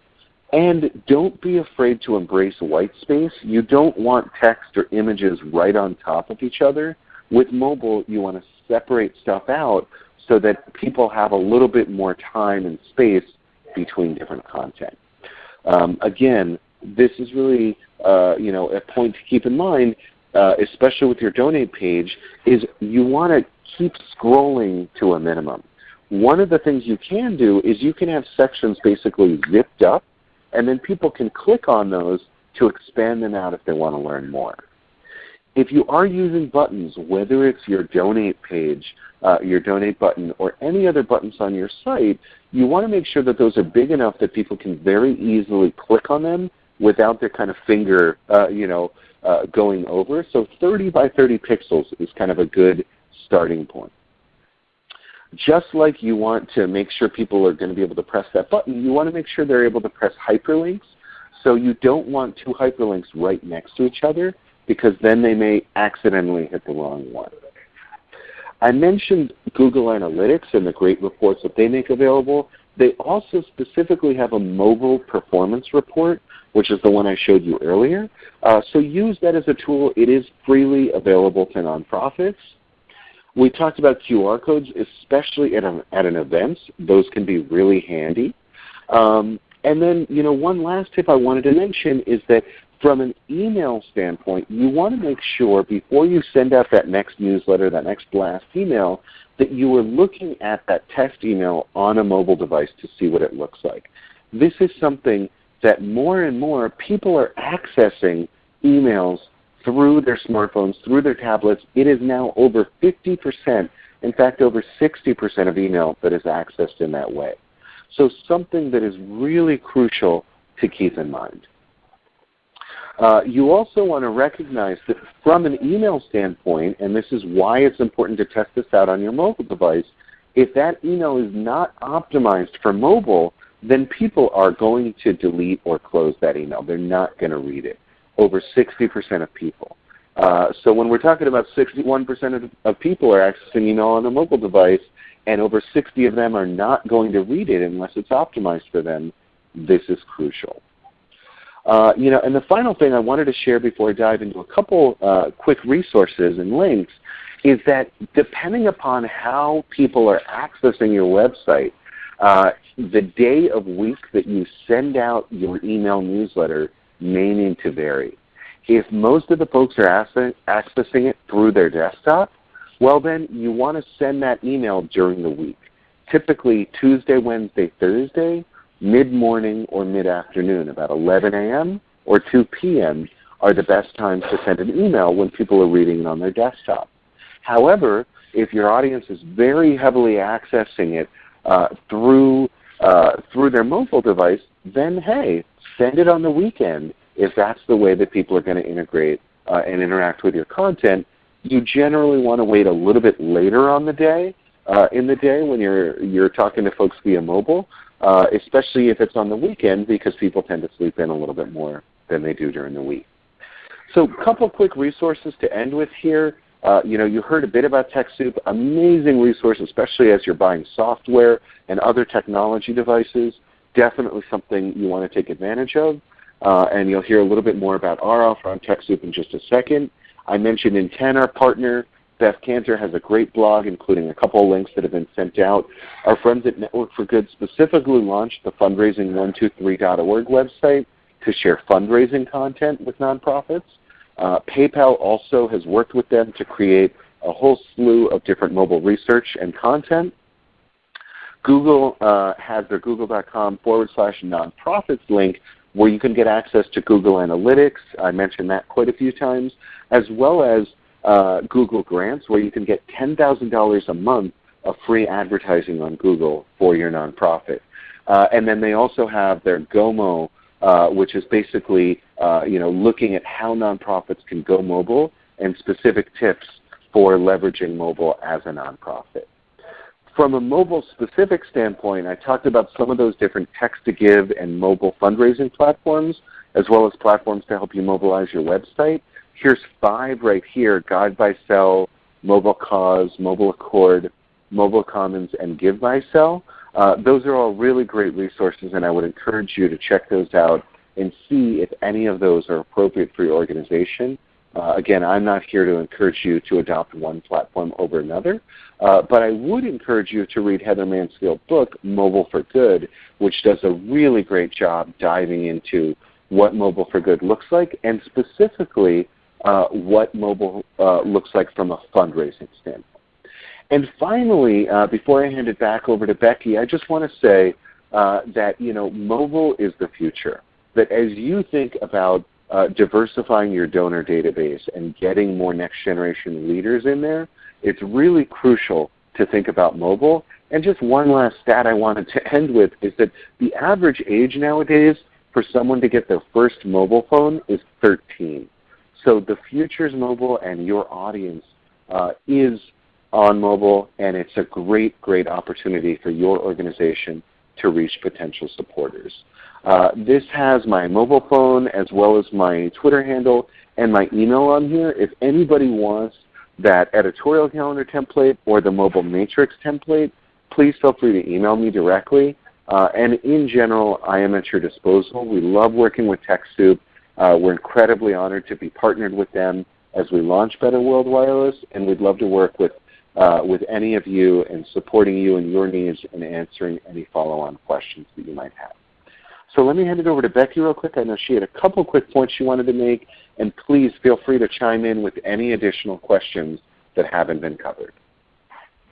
And don't be afraid to embrace white space. You don't want text or images right on top of each other. With mobile, you want to separate stuff out so that people have a little bit more time and space between different content. Um, again, this is really uh, you know, a point to keep in mind, uh, especially with your donate page, is you want to keep scrolling to a minimum. One of the things you can do is you can have sections basically zipped up and then people can click on those to expand them out if they want to learn more. If you are using buttons, whether it's your donate page, uh, your donate button, or any other buttons on your site, you want to make sure that those are big enough that people can very easily click on them without their kind of finger uh, you know, uh, going over. So 30 by 30 pixels is kind of a good starting point. Just like you want to make sure people are going to be able to press that button, you want to make sure they're able to press hyperlinks. So you don't want two hyperlinks right next to each other because then they may accidentally hit the wrong one. I mentioned Google Analytics and the great reports that they make available. They also specifically have a mobile performance report, which is the one I showed you earlier. Uh, so use that as a tool. It is freely available to nonprofits. We talked about QR codes, especially at an, at an event. Those can be really handy. Um, and then, you know, one last tip I wanted to mention is that from an email standpoint, you want to make sure before you send out that next newsletter, that next blast email, that you are looking at that test email on a mobile device to see what it looks like. This is something that more and more people are accessing emails through their smartphones, through their tablets. It is now over 50%, in fact over 60% of email that is accessed in that way. So something that is really crucial to keep in mind. Uh, you also want to recognize that from an email standpoint, and this is why it's important to test this out on your mobile device, if that email is not optimized for mobile, then people are going to delete or close that email. They're not going to read it. over 60% of people. Uh, so when we're talking about 61% of, of people are accessing email on a mobile device, and over 60 of them are not going to read it unless it's optimized for them, this is crucial. Uh, you know, and the final thing I wanted to share before I dive into a couple uh, quick resources and links is that depending upon how people are accessing your website, uh, the day of week that you send out your email newsletter may need to vary. If most of the folks are accessing it through their desktop, well then you want to send that email during the week. Typically Tuesday, Wednesday, Thursday, mid-morning or mid-afternoon, about 11 a.m. or 2 p.m. are the best times to send an email when people are reading it on their desktop. However, if your audience is very heavily accessing it uh, through, uh, through their mobile device, then hey, send it on the weekend if that's the way that people are going to integrate uh, and interact with your content. You generally want to wait a little bit later on the day, uh, in the day when you're, you're talking to folks via mobile, uh, especially if it's on the weekend because people tend to sleep in a little bit more than they do during the week. So a couple quick resources to end with here. Uh, you know, you heard a bit about TechSoup, amazing resource, especially as you're buying software and other technology devices. Definitely something you want to take advantage of. Uh, and you'll hear a little bit more about our offer on TechSoup in just a second. I mentioned NTEN, our partner. Beth Kanter has a great blog including a couple links that have been sent out. Our friends at Network for Good specifically launched the fundraising123.org website to share fundraising content with nonprofits. Uh, PayPal also has worked with them to create a whole slew of different mobile research and content. Google uh, has their google.com forward slash nonprofits link where you can get access to Google Analytics. I mentioned that quite a few times, as well as uh, Google Grants where you can get $10,000 a month of free advertising on Google for your nonprofit. Uh, and then they also have their GoMo uh, which is basically uh, you know, looking at how nonprofits can go mobile and specific tips for leveraging mobile as a nonprofit. From a mobile specific standpoint, I talked about some of those different text-to-give and mobile fundraising platforms, as well as platforms to help you mobilize your website. Here's five right here, Guide by Cell, Mobile Cause, Mobile Accord, Mobile Commons, and Give by Cell. Uh, those are all really great resources and I would encourage you to check those out and see if any of those are appropriate for your organization. Uh, again, I'm not here to encourage you to adopt one platform over another, uh, but I would encourage you to read Heather Mansfield's book, Mobile for Good, which does a really great job diving into what Mobile for Good looks like and specifically uh, what mobile uh, looks like from a fundraising standpoint. And finally, uh, before I hand it back over to Becky, I just want to say uh, that you know, mobile is the future. That as you think about uh, diversifying your donor database and getting more next generation leaders in there, it's really crucial to think about mobile. And just one last stat I wanted to end with is that the average age nowadays for someone to get their first mobile phone is 13. So the future is mobile and your audience uh, is on mobile, and it's a great, great opportunity for your organization to reach potential supporters. Uh, this has my mobile phone as well as my Twitter handle and my email on here. If anybody wants that editorial calendar template or the mobile matrix template, please feel free to email me directly. Uh, and in general, I am at your disposal. We love working with TechSoup. Uh, we're incredibly honored to be partnered with them as we launch Better World Wireless, and we'd love to work with uh, with any of you and supporting you and your needs and answering any follow-on questions that you might have. So let me hand it over to Becky real quick. I know she had a couple quick points she wanted to make, and please feel free to chime in with any additional questions that haven't been covered.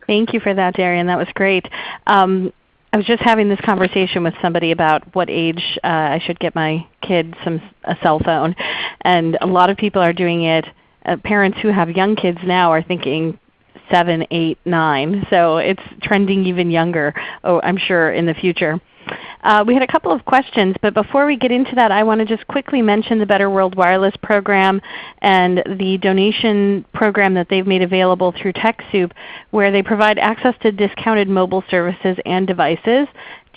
Thank you for that, Darian. That was great. Um, I was just having this conversation with somebody about what age uh, I should get my kids some a cell phone, and a lot of people are doing it. Uh, parents who have young kids now are thinking 7, 8, 9. So it's trending even younger, oh, I'm sure, in the future. Uh, we had a couple of questions, but before we get into that, I want to just quickly mention the Better World Wireless program and the donation program that they've made available through TechSoup, where they provide access to discounted mobile services and devices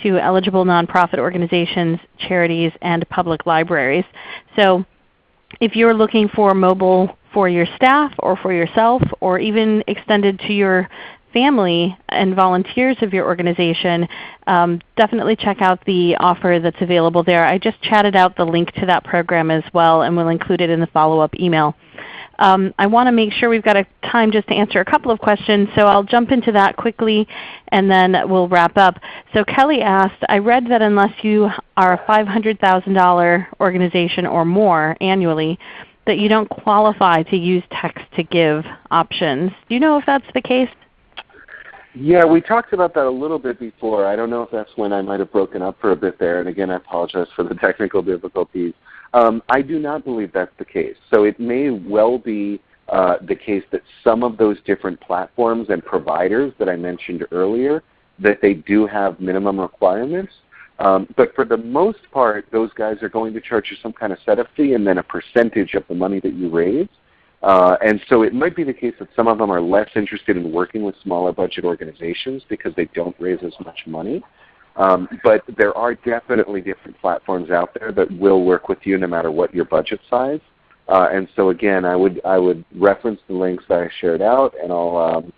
to eligible nonprofit organizations, charities, and public libraries. So if you're looking for mobile for your staff or for yourself or even extended to your family and volunteers of your organization, um, definitely check out the offer that's available there. I just chatted out the link to that program as well and we will include it in the follow-up email. Um, I want to make sure we've got a time just to answer a couple of questions, so I'll jump into that quickly and then we'll wrap up. So Kelly asked, I read that unless you are a $500,000 organization or more annually, that you don't qualify to use text to give options. Do you know if that's the case? Yeah, we talked about that a little bit before. I don't know if that's when I might have broken up for a bit there. And again, I apologize for the technical difficulties. Um, I do not believe that's the case. So it may well be uh, the case that some of those different platforms and providers that I mentioned earlier, that they do have minimum requirements. Um, but for the most part, those guys are going to charge you some kind of setup fee and then a percentage of the money that you raise. Uh, and so it might be the case that some of them are less interested in working with smaller budget organizations because they don't raise as much money. Um, but there are definitely different platforms out there that will work with you no matter what your budget size. Uh, and so again, I would I would reference the links that I shared out, and I'll um,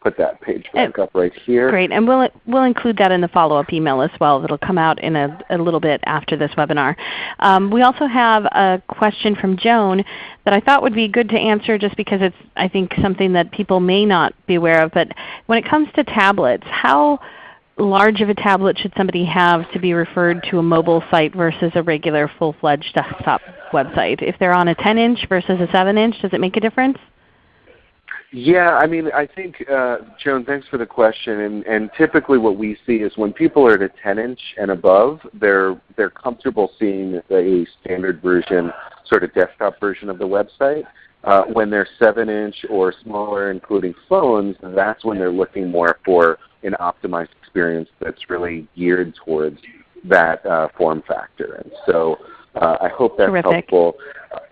put that page back and, up right here. Great, and we'll we'll include that in the follow-up email as well. That'll come out in a, a little bit after this webinar. Um, we also have a question from Joan that I thought would be good to answer, just because it's I think something that people may not be aware of. But when it comes to tablets, how large of a tablet should somebody have to be referred to a mobile site versus a regular full-fledged desktop website? If they're on a 10-inch versus a 7-inch, does it make a difference? Yeah, I mean, I think, uh, Joan, thanks for the question. And, and typically what we see is when people are at a 10-inch and above, they're, they're comfortable seeing a standard version, sort of desktop version of the website. Uh, when they're 7-inch or smaller, including phones, that's when they're looking more for an optimized experience that's really geared towards that uh, form factor. And so uh, I hope that's Terrific. helpful.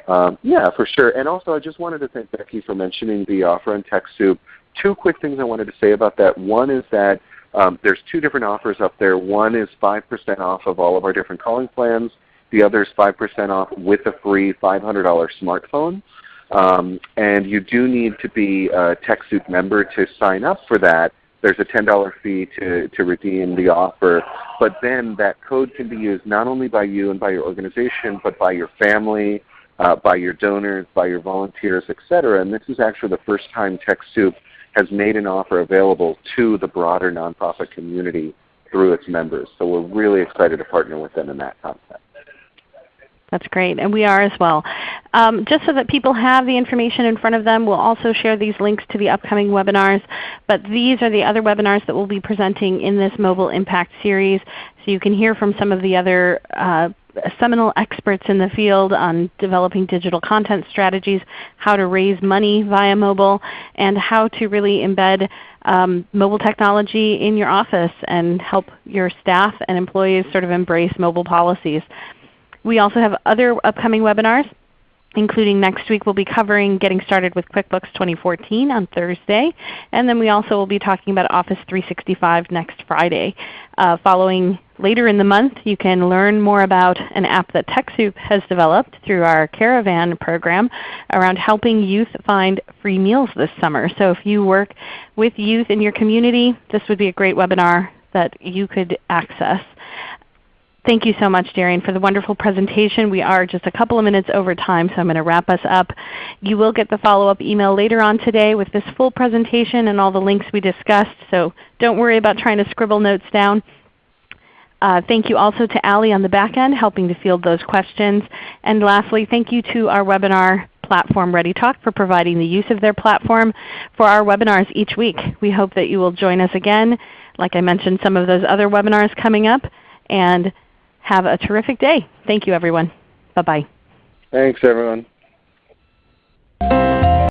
Um, yeah, for sure. And also I just wanted to thank Becky for mentioning the offer on TechSoup. Two quick things I wanted to say about that. One is that um, there's two different offers up there. One is 5% off of all of our different calling plans. The other is 5% off with a free $500 smartphone. Um, and you do need to be a TechSoup member to sign up for that. There's a $10 fee to, to redeem the offer. But then that code can be used not only by you and by your organization, but by your family, uh, by your donors, by your volunteers, etc. And this is actually the first time TechSoup has made an offer available to the broader nonprofit community through its members. So we're really excited to partner with them in that concept. That's great, and we are as well. Um, just so that people have the information in front of them, we'll also share these links to the upcoming webinars. But these are the other webinars that we'll be presenting in this Mobile Impact Series. So you can hear from some of the other uh, seminal experts in the field on developing digital content strategies, how to raise money via mobile, and how to really embed um, mobile technology in your office and help your staff and employees sort of embrace mobile policies. We also have other upcoming webinars including next week we'll be covering getting started with QuickBooks 2014 on Thursday. And then we also will be talking about Office 365 next Friday. Uh, following later in the month you can learn more about an app that TechSoup has developed through our Caravan program around helping youth find free meals this summer. So if you work with youth in your community, this would be a great webinar that you could access. Thank you so much, Darian, for the wonderful presentation. We are just a couple of minutes over time, so I'm going to wrap us up. You will get the follow-up email later on today with this full presentation and all the links we discussed, so don't worry about trying to scribble notes down. Uh, thank you also to Allie on the back end helping to field those questions. And lastly, thank you to our webinar platform ReadyTalk for providing the use of their platform for our webinars each week. We hope that you will join us again. Like I mentioned, some of those other webinars coming up. And have a terrific day. Thank you everyone. Bye-bye. Thanks everyone.